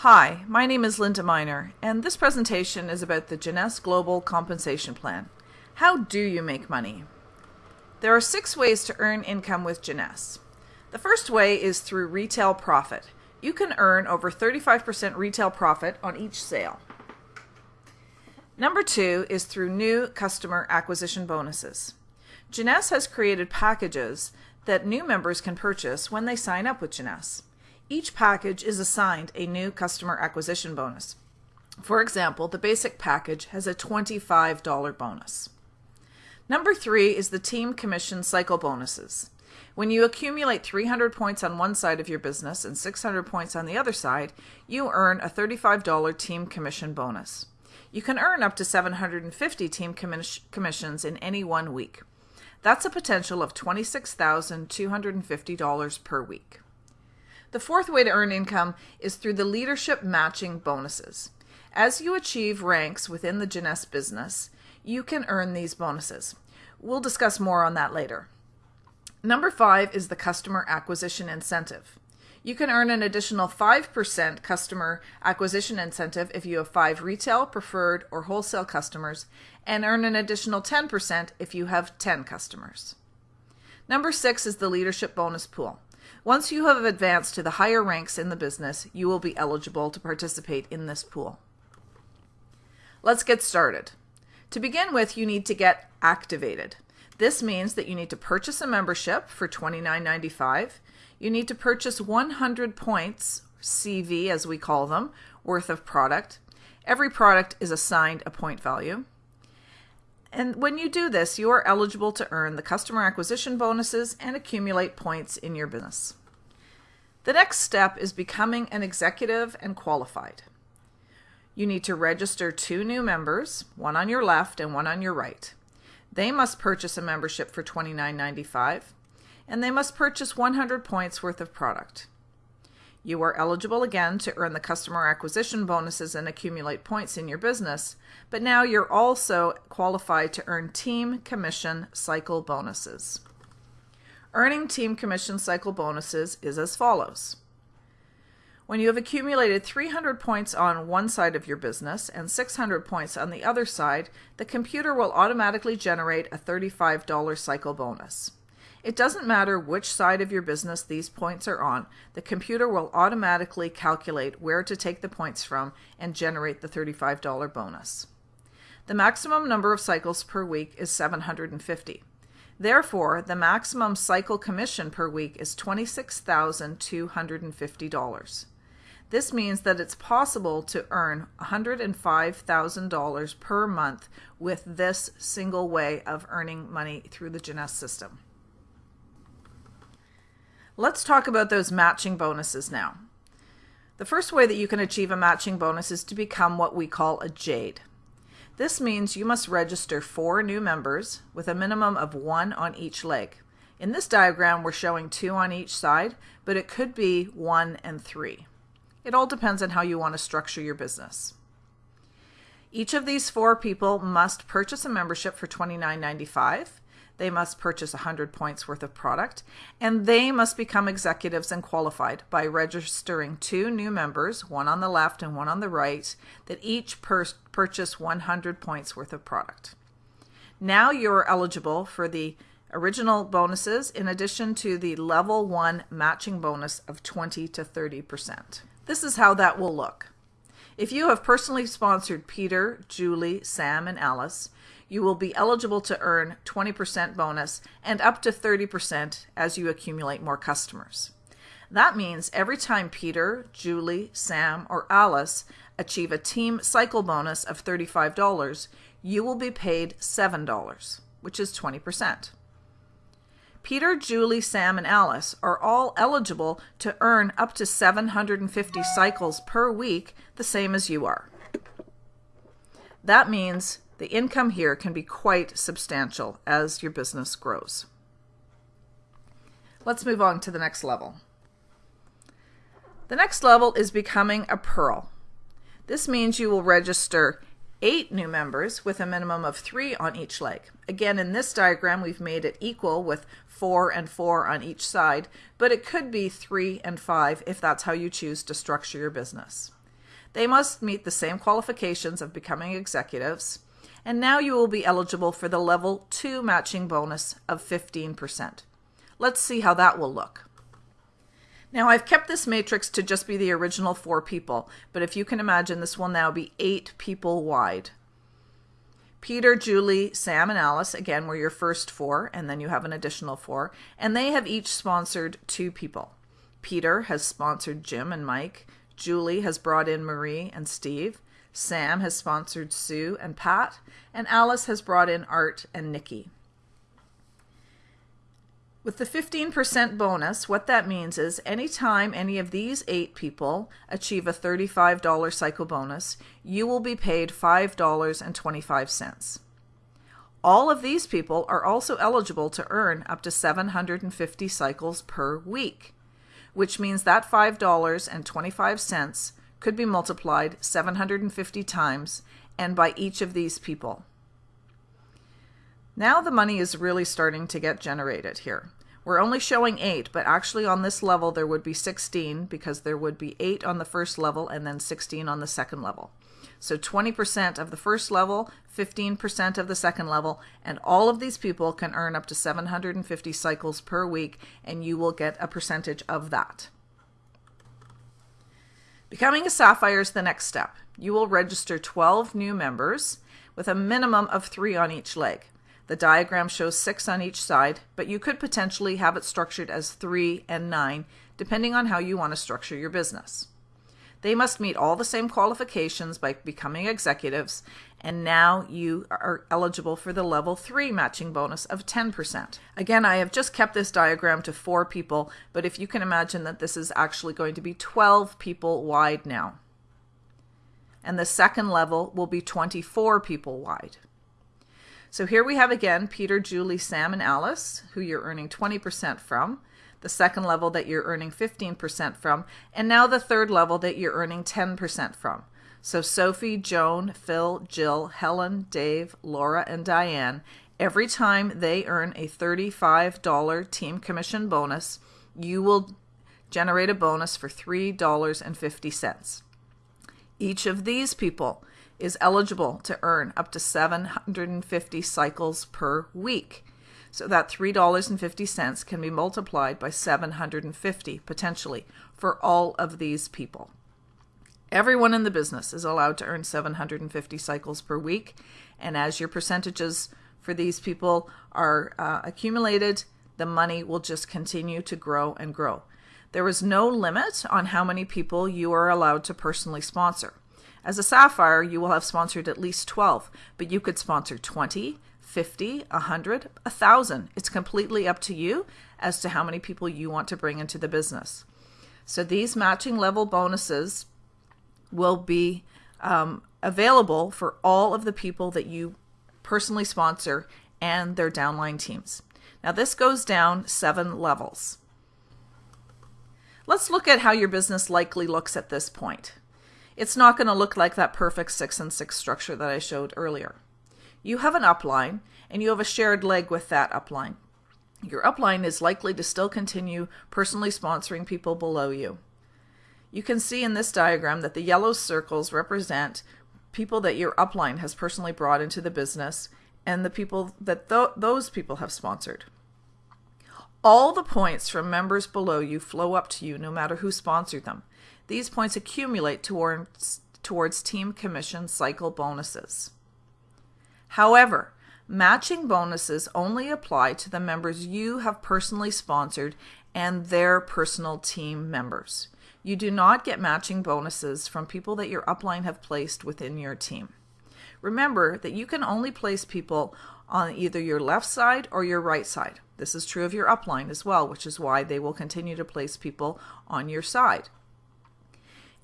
Hi, my name is Linda Miner, and this presentation is about the Jeunesse Global Compensation Plan. How do you make money? There are six ways to earn income with Jeunesse. The first way is through retail profit. You can earn over 35% retail profit on each sale. Number two is through new customer acquisition bonuses. Jeunesse has created packages that new members can purchase when they sign up with Jeunesse. Each package is assigned a new customer acquisition bonus. For example, the basic package has a $25 bonus. Number three is the team commission cycle bonuses. When you accumulate 300 points on one side of your business and 600 points on the other side, you earn a $35 team commission bonus. You can earn up to 750 team commis commissions in any one week. That's a potential of $26,250 per week. The fourth way to earn income is through the leadership matching bonuses. As you achieve ranks within the Jeunesse business, you can earn these bonuses. We'll discuss more on that later. Number five is the customer acquisition incentive. You can earn an additional 5% customer acquisition incentive if you have five retail, preferred, or wholesale customers, and earn an additional 10% if you have 10 customers. Number six is the leadership bonus pool. Once you have advanced to the higher ranks in the business, you will be eligible to participate in this pool. Let's get started. To begin with, you need to get activated. This means that you need to purchase a membership for $29.95 you need to purchase 100 points, CV as we call them, worth of product. Every product is assigned a point value. And when you do this, you are eligible to earn the customer acquisition bonuses and accumulate points in your business. The next step is becoming an executive and qualified. You need to register two new members, one on your left and one on your right. They must purchase a membership for $29.95 and they must purchase 100 points worth of product. You are eligible again to earn the customer acquisition bonuses and accumulate points in your business, but now you're also qualified to earn team commission cycle bonuses. Earning team commission cycle bonuses is as follows. When you have accumulated 300 points on one side of your business and 600 points on the other side, the computer will automatically generate a $35 cycle bonus. It doesn't matter which side of your business these points are on, the computer will automatically calculate where to take the points from and generate the $35 bonus. The maximum number of cycles per week is 750. Therefore, the maximum cycle commission per week is $26,250. This means that it's possible to earn $105,000 per month with this single way of earning money through the Jeunesse system. Let's talk about those matching bonuses now. The first way that you can achieve a matching bonus is to become what we call a JADE. This means you must register four new members with a minimum of one on each leg. In this diagram, we're showing two on each side, but it could be one and three. It all depends on how you want to structure your business. Each of these four people must purchase a membership for $29.95 they must purchase 100 points worth of product, and they must become executives and qualified by registering two new members, one on the left and one on the right, that each purchase 100 points worth of product. Now you're eligible for the original bonuses in addition to the level 1 matching bonus of 20 to 30%. This is how that will look. If you have personally sponsored Peter, Julie, Sam, and Alice, you will be eligible to earn 20% bonus and up to 30% as you accumulate more customers. That means every time Peter, Julie, Sam, or Alice achieve a team cycle bonus of $35, you will be paid $7, which is 20%. Peter, Julie, Sam, and Alice are all eligible to earn up to 750 cycles per week, the same as you are. That means the income here can be quite substantial as your business grows. Let's move on to the next level. The next level is becoming a Pearl. This means you will register eight new members with a minimum of three on each leg. Again, in this diagram, we've made it equal with four and four on each side, but it could be three and five if that's how you choose to structure your business. They must meet the same qualifications of becoming executives, and now you will be eligible for the level 2 matching bonus of 15%. Let's see how that will look. Now I've kept this matrix to just be the original four people, but if you can imagine, this will now be eight people wide. Peter, Julie, Sam, and Alice, again, were your first four, and then you have an additional four, and they have each sponsored two people. Peter has sponsored Jim and Mike. Julie has brought in Marie and Steve. Sam has sponsored Sue and Pat. And Alice has brought in Art and Nikki. With the 15% bonus, what that means is anytime any of these eight people achieve a $35 cycle bonus, you will be paid $5.25. All of these people are also eligible to earn up to 750 cycles per week, which means that $5.25 could be multiplied 750 times and by each of these people. Now the money is really starting to get generated here. We're only showing 8, but actually on this level there would be 16 because there would be 8 on the first level and then 16 on the second level. So 20% of the first level, 15% of the second level, and all of these people can earn up to 750 cycles per week, and you will get a percentage of that. Becoming a Sapphire is the next step. You will register 12 new members with a minimum of 3 on each leg. The diagram shows six on each side, but you could potentially have it structured as three and nine, depending on how you want to structure your business. They must meet all the same qualifications by becoming executives, and now you are eligible for the level 3 matching bonus of 10%. Again, I have just kept this diagram to four people, but if you can imagine that this is actually going to be 12 people wide now. And the second level will be 24 people wide. So here we have again Peter, Julie, Sam, and Alice, who you're earning 20% from, the second level that you're earning 15% from, and now the third level that you're earning 10% from. So Sophie, Joan, Phil, Jill, Helen, Dave, Laura, and Diane, every time they earn a $35 team commission bonus, you will generate a bonus for $3.50. Each of these people is eligible to earn up to 750 cycles per week. So that $3.50 can be multiplied by 750 potentially for all of these people. Everyone in the business is allowed to earn 750 cycles per week. And as your percentages for these people are uh, accumulated, the money will just continue to grow and grow. There is no limit on how many people you are allowed to personally sponsor. As a Sapphire, you will have sponsored at least 12, but you could sponsor 20, 50, 100, 1,000. It's completely up to you as to how many people you want to bring into the business. So these matching level bonuses will be um, available for all of the people that you personally sponsor and their downline teams. Now this goes down seven levels. Let's look at how your business likely looks at this point it's not going to look like that perfect six and six structure that I showed earlier. You have an upline and you have a shared leg with that upline. Your upline is likely to still continue personally sponsoring people below you. You can see in this diagram that the yellow circles represent people that your upline has personally brought into the business and the people that th those people have sponsored. All the points from members below you flow up to you no matter who sponsored them. These points accumulate towards, towards team commission cycle bonuses. However, matching bonuses only apply to the members you have personally sponsored and their personal team members. You do not get matching bonuses from people that your upline have placed within your team. Remember that you can only place people on either your left side or your right side. This is true of your upline as well, which is why they will continue to place people on your side.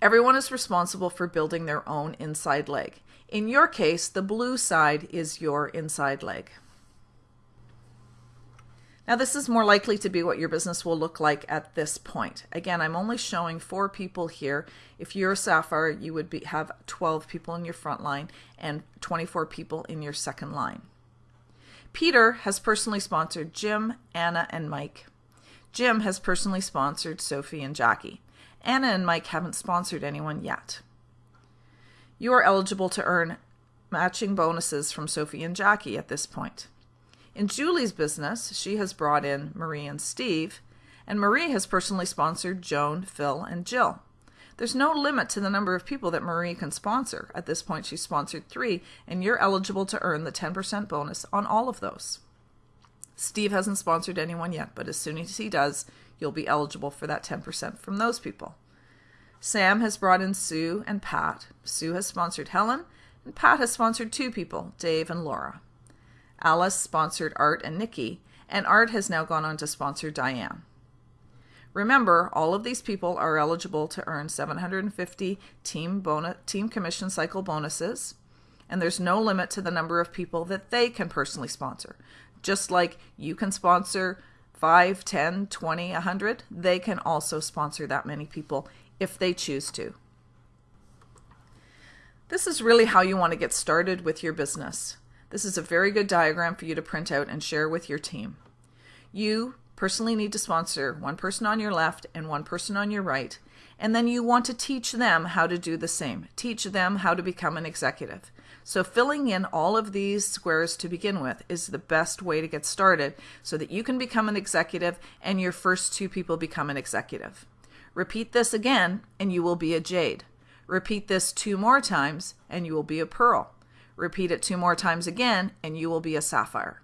Everyone is responsible for building their own inside leg. In your case, the blue side is your inside leg. Now this is more likely to be what your business will look like at this point. Again, I'm only showing four people here. If you're a Sapphire, you would be, have 12 people in your front line and 24 people in your second line. Peter has personally sponsored Jim, Anna, and Mike. Jim has personally sponsored Sophie and Jackie. Anna and Mike haven't sponsored anyone yet. You are eligible to earn matching bonuses from Sophie and Jackie at this point. In Julie's business, she has brought in Marie and Steve, and Marie has personally sponsored Joan, Phil, and Jill. There's no limit to the number of people that Marie can sponsor. At this point, she's sponsored three, and you're eligible to earn the 10% bonus on all of those. Steve hasn't sponsored anyone yet, but as soon as he does, you'll be eligible for that 10% from those people. Sam has brought in Sue and Pat. Sue has sponsored Helen, and Pat has sponsored two people, Dave and Laura. Alice sponsored Art and Nikki, and Art has now gone on to sponsor Diane. Remember, all of these people are eligible to earn 750 team bonus, team commission cycle bonuses, and there's no limit to the number of people that they can personally sponsor. Just like you can sponsor 5, 10, 20, 100, they can also sponsor that many people if they choose to. This is really how you want to get started with your business. This is a very good diagram for you to print out and share with your team. You personally need to sponsor one person on your left and one person on your right, and then you want to teach them how to do the same. Teach them how to become an executive. So filling in all of these squares to begin with is the best way to get started so that you can become an executive and your first two people become an executive. Repeat this again and you will be a jade. Repeat this two more times and you will be a pearl. Repeat it two more times again and you will be a sapphire.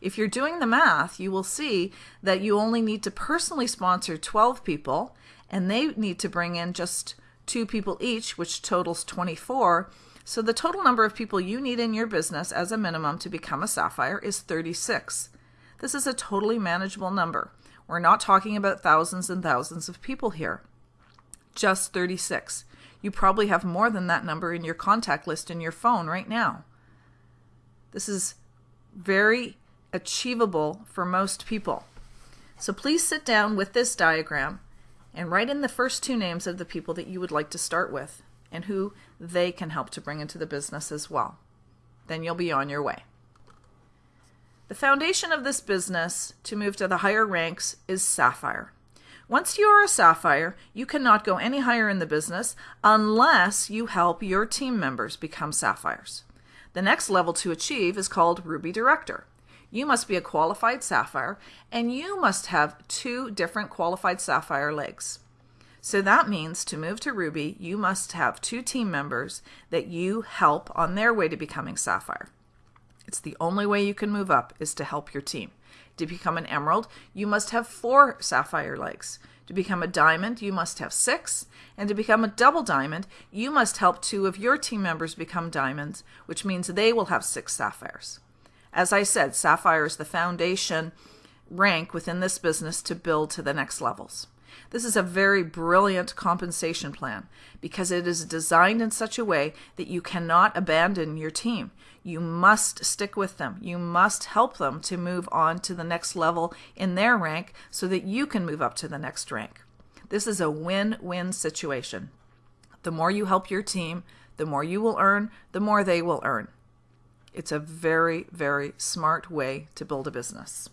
If you're doing the math, you will see that you only need to personally sponsor 12 people and they need to bring in just two people each, which totals 24. So the total number of people you need in your business as a minimum to become a sapphire is 36. This is a totally manageable number. We're not talking about thousands and thousands of people here. Just 36. You probably have more than that number in your contact list in your phone right now. This is very achievable for most people. So please sit down with this diagram and write in the first two names of the people that you would like to start with and who they can help to bring into the business as well. Then you'll be on your way. The foundation of this business to move to the higher ranks is Sapphire. Once you are a Sapphire, you cannot go any higher in the business unless you help your team members become Sapphires. The next level to achieve is called Ruby Director you must be a qualified sapphire and you must have two different qualified sapphire legs. So that means to move to Ruby, you must have two team members that you help on their way to becoming sapphire. It's the only way you can move up is to help your team. To become an emerald, you must have four sapphire legs. To become a diamond, you must have six. And to become a double diamond, you must help two of your team members become diamonds, which means they will have six sapphires. As I said, Sapphire is the foundation rank within this business to build to the next levels. This is a very brilliant compensation plan because it is designed in such a way that you cannot abandon your team. You must stick with them. You must help them to move on to the next level in their rank so that you can move up to the next rank. This is a win win situation. The more you help your team, the more you will earn, the more they will earn. It's a very, very smart way to build a business.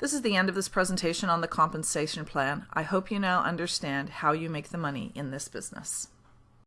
This is the end of this presentation on the compensation plan. I hope you now understand how you make the money in this business.